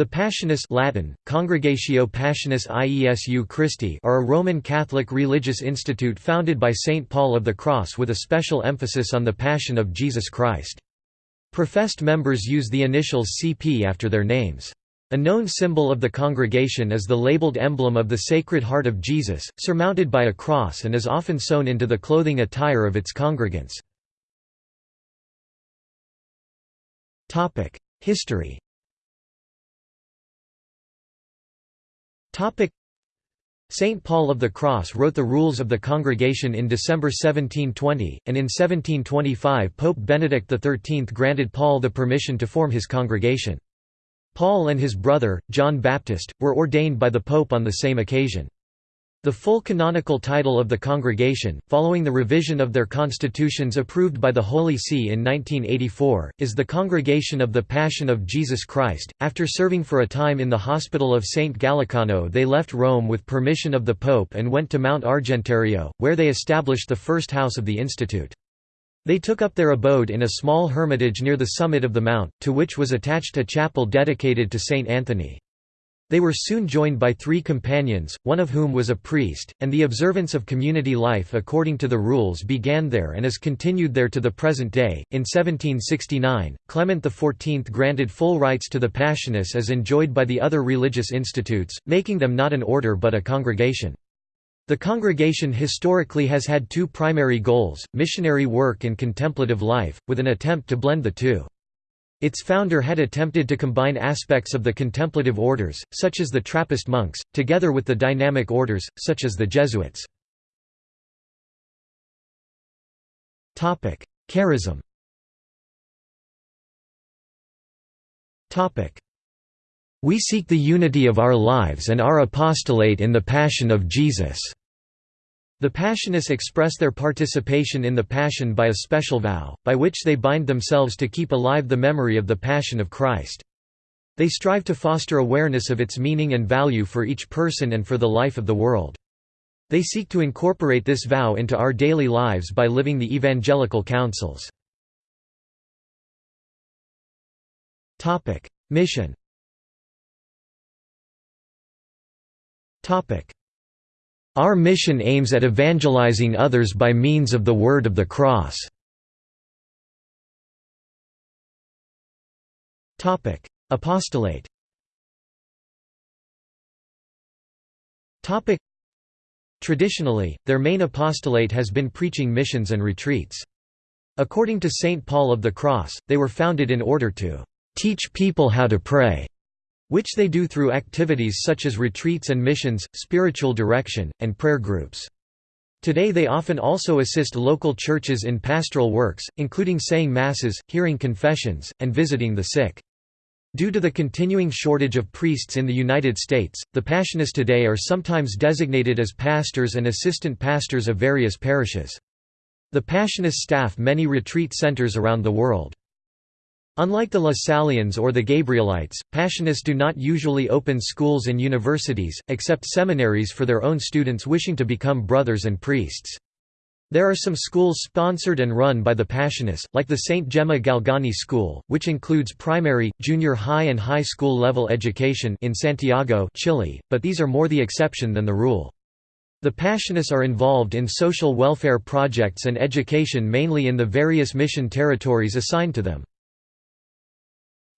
The Passionists Latin, Congregatio Passionis Iesu Christi are a Roman Catholic religious institute founded by Saint Paul of the Cross with a special emphasis on the Passion of Jesus Christ. Professed members use the initials CP after their names. A known symbol of the congregation is the labeled emblem of the Sacred Heart of Jesus, surmounted by a cross and is often sewn into the clothing attire of its congregants. History Saint Paul of the Cross wrote the rules of the congregation in December 1720, and in 1725 Pope Benedict XIII granted Paul the permission to form his congregation. Paul and his brother, John Baptist, were ordained by the Pope on the same occasion. The full canonical title of the congregation, following the revision of their constitutions approved by the Holy See in 1984, is the Congregation of the Passion of Jesus Christ. After serving for a time in the hospital of St. Gallicano, they left Rome with permission of the Pope and went to Mount Argentario, where they established the first house of the Institute. They took up their abode in a small hermitage near the summit of the mount, to which was attached a chapel dedicated to Saint Anthony. They were soon joined by three companions, one of whom was a priest, and the observance of community life according to the rules began there and is continued there to the present day. In 1769, Clement XIV granted full rights to the Passionists as enjoyed by the other religious institutes, making them not an order but a congregation. The congregation historically has had two primary goals, missionary work and contemplative life, with an attempt to blend the two. Its founder had attempted to combine aspects of the contemplative orders, such as the Trappist monks, together with the dynamic orders, such as the Jesuits. Charism We seek the unity of our lives and our apostolate in the Passion of Jesus. The Passionists express their participation in the Passion by a special vow, by which they bind themselves to keep alive the memory of the Passion of Christ. They strive to foster awareness of its meaning and value for each person and for the life of the world. They seek to incorporate this vow into our daily lives by living the evangelical counsels. Mission our mission aims at evangelizing others by means of the word of the cross. Topic: Apostolate Traditionally, their main apostolate has been preaching missions and retreats. According to St. Paul of the Cross, they were founded in order to "...teach people how to pray." Which they do through activities such as retreats and missions, spiritual direction, and prayer groups. Today they often also assist local churches in pastoral works, including saying masses, hearing confessions, and visiting the sick. Due to the continuing shortage of priests in the United States, the Passionists today are sometimes designated as pastors and assistant pastors of various parishes. The Passionists staff many retreat centers around the world. Unlike the Lasallians or the Gabrielites, Passionists do not usually open schools and universities, except seminaries for their own students wishing to become brothers and priests. There are some schools sponsored and run by the Passionists, like the St. Gemma Galgani School, which includes primary, junior high and high school level education in Santiago, Chile, but these are more the exception than the rule. The Passionists are involved in social welfare projects and education mainly in the various mission territories assigned to them.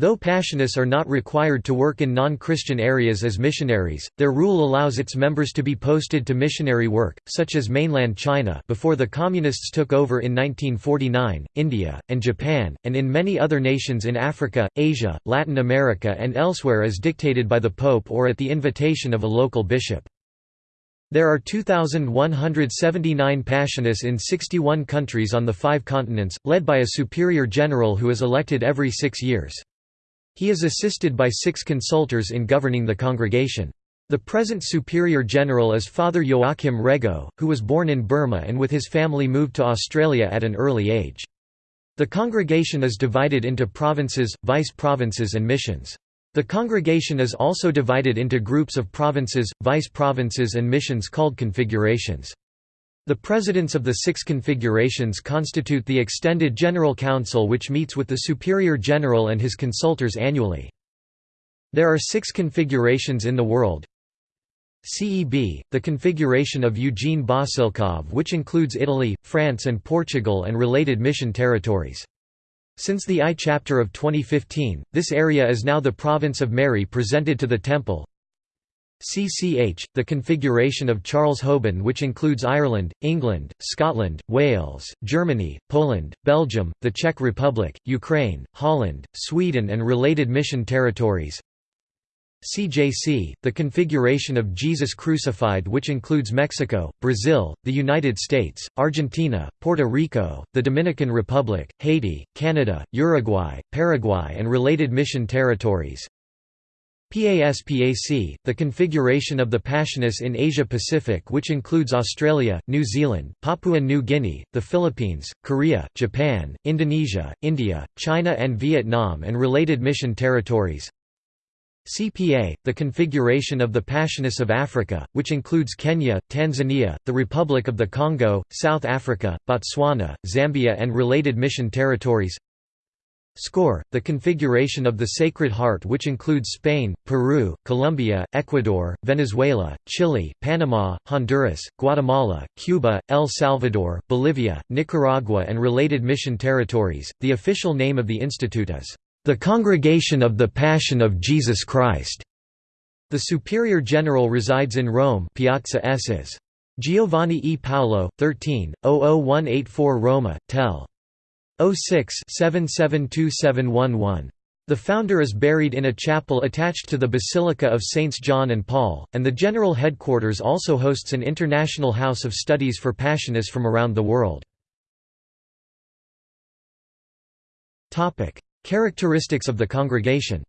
Though Passionists are not required to work in non-Christian areas as missionaries, their rule allows its members to be posted to missionary work, such as mainland China before the Communists took over in 1949, India, and Japan, and in many other nations in Africa, Asia, Latin America and elsewhere as dictated by the Pope or at the invitation of a local bishop. There are 2,179 Passionists in 61 countries on the five continents, led by a superior general who is elected every six years. He is assisted by six consultors in governing the congregation. The present Superior General is Father Joachim Rego, who was born in Burma and with his family moved to Australia at an early age. The congregation is divided into provinces, vice-provinces and missions. The congregation is also divided into groups of provinces, vice-provinces and missions called configurations. The presidents of the six configurations constitute the extended General Council which meets with the Superior General and his consultors annually. There are six configurations in the world CEB, the configuration of Eugene Bossilkov which includes Italy, France and Portugal and related mission territories. Since the I chapter of 2015, this area is now the province of Mary presented to the temple. CCH, the configuration of Charles Houben which includes Ireland, England, Scotland, Wales, Germany, Poland, Belgium, the Czech Republic, Ukraine, Holland, Sweden and related mission territories. CJC, the configuration of Jesus crucified which includes Mexico, Brazil, the United States, Argentina, Puerto Rico, the Dominican Republic, Haiti, Canada, Uruguay, Paraguay and related mission territories. PASPAC, the configuration of the Passionists in Asia-Pacific which includes Australia, New Zealand, Papua New Guinea, the Philippines, Korea, Japan, Indonesia, India, China and Vietnam and related mission territories. CPA, the configuration of the Passionists of Africa, which includes Kenya, Tanzania, the Republic of the Congo, South Africa, Botswana, Zambia and related mission territories SCORE, the configuration of the Sacred Heart which includes Spain, Peru, Colombia, Ecuador, Venezuela, Chile, Panama, Honduras, Guatemala, Cuba, El Salvador, Bolivia, Nicaragua and related mission territories. The official name of the institute is the Congregation of the Passion of Jesus Christ. The Superior General resides in Rome Piazza Esses. Giovanni E. Paolo, 13, 00184 Roma, tel. 06 772711. The founder is buried in a chapel attached to the Basilica of Saints John and Paul, and the general headquarters also hosts an international house of studies for Passionists from around the world. Characteristics of the congregation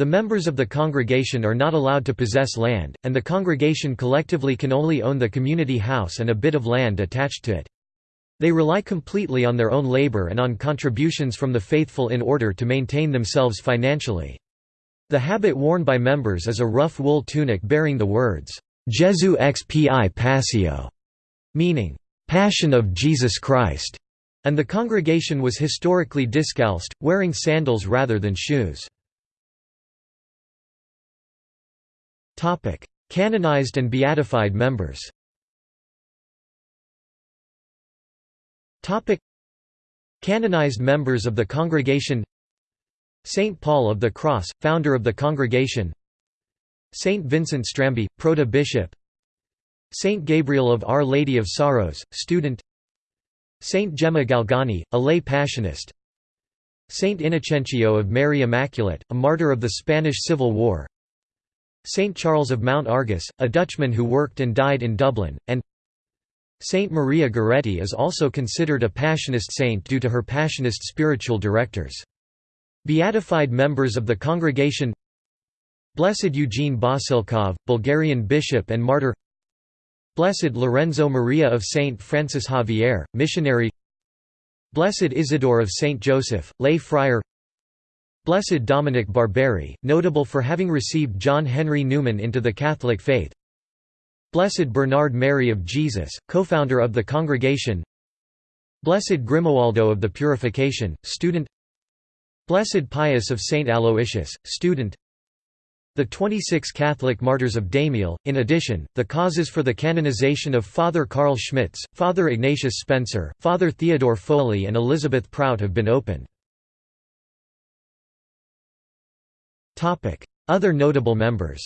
the members of the congregation are not allowed to possess land, and the congregation collectively can only own the community house and a bit of land attached to it. They rely completely on their own labor and on contributions from the faithful in order to maintain themselves financially. The habit worn by members is a rough wool tunic bearing the words, Jesu xpi passio, meaning, Passion of Jesus Christ, and the congregation was historically discalced, wearing sandals rather than shoes. Canonized and beatified members. Canonized members of the congregation. Saint Paul of the Cross, founder of the congregation. Saint Vincent Strambi, proto-bishop Saint Gabriel of Our Lady of Sorrows, student. Saint Gemma Galgani, a lay passionist. Saint Innocencio of Mary Immaculate, a martyr of the Spanish Civil War Saint Charles of Mount Argus, a Dutchman who worked and died in Dublin, and Saint Maria Goretti is also considered a Passionist saint due to her Passionist spiritual directors. Beatified members of the congregation Blessed Eugene Bossilkov, Bulgarian bishop and martyr Blessed Lorenzo Maria of Saint Francis Xavier, missionary Blessed Isidore of Saint Joseph, lay friar Blessed Dominic Barberi, notable for having received John Henry Newman into the Catholic faith Blessed Bernard Mary of Jesus, co-founder of the congregation Blessed Grimoaldo of the Purification, student Blessed Pius of Saint Aloysius, student the 26 Catholic martyrs of Daimiel. In addition, the causes for the canonization of Father Carl Schmitz, Father Ignatius Spencer, Father Theodore Foley, and Elizabeth Prout have been opened. Other notable members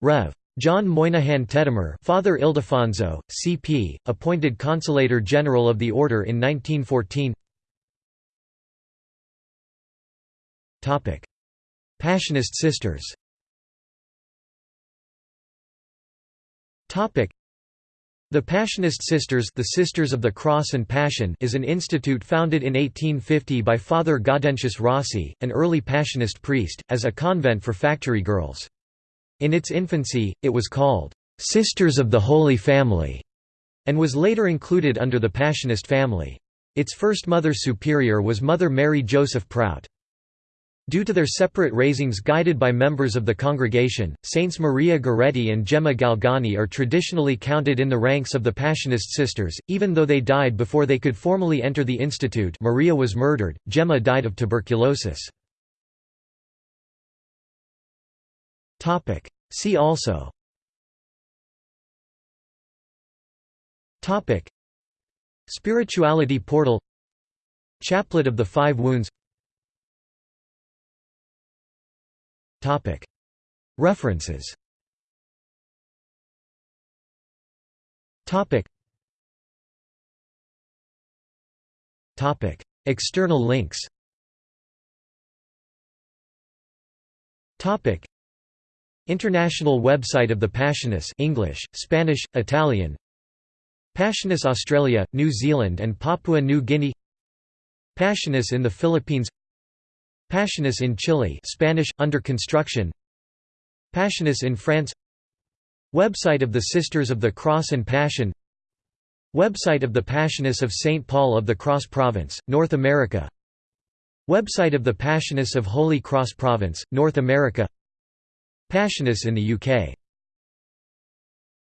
Rev. John Moynihan Tettemer Father Ildefonso, C.P., appointed Consultor General of the Order in 1914 Passionist sisters the Passionist Sisters the Sisters of the Cross and Passion is an institute founded in 1850 by Father Gaudentius Rossi, an early Passionist priest, as a convent for factory girls. In its infancy, it was called, "'Sisters of the Holy Family' and was later included under the Passionist family. Its first Mother Superior was Mother Mary Joseph Prout. Due to their separate raisings guided by members of the congregation, Saints Maria Goretti and Gemma Galgani are traditionally counted in the ranks of the Passionist sisters, even though they died before they could formally enter the institute. Maria was murdered, Gemma died of tuberculosis. See also. Spirituality portal. Chaplet of the Five Wounds References. External links. International website of the Passionists English, Spanish, Italian. Passionists Australia, New Zealand and Papua New Guinea. Passionists in the Philippines Passionists in Chile Spanish, under construction. Passionists in France. Website of the Sisters of the Cross and Passion. Website of the Passionists of St. Paul of the Cross Province, North America. Website of the Passionists of Holy Cross Province, North America. Passionists in the UK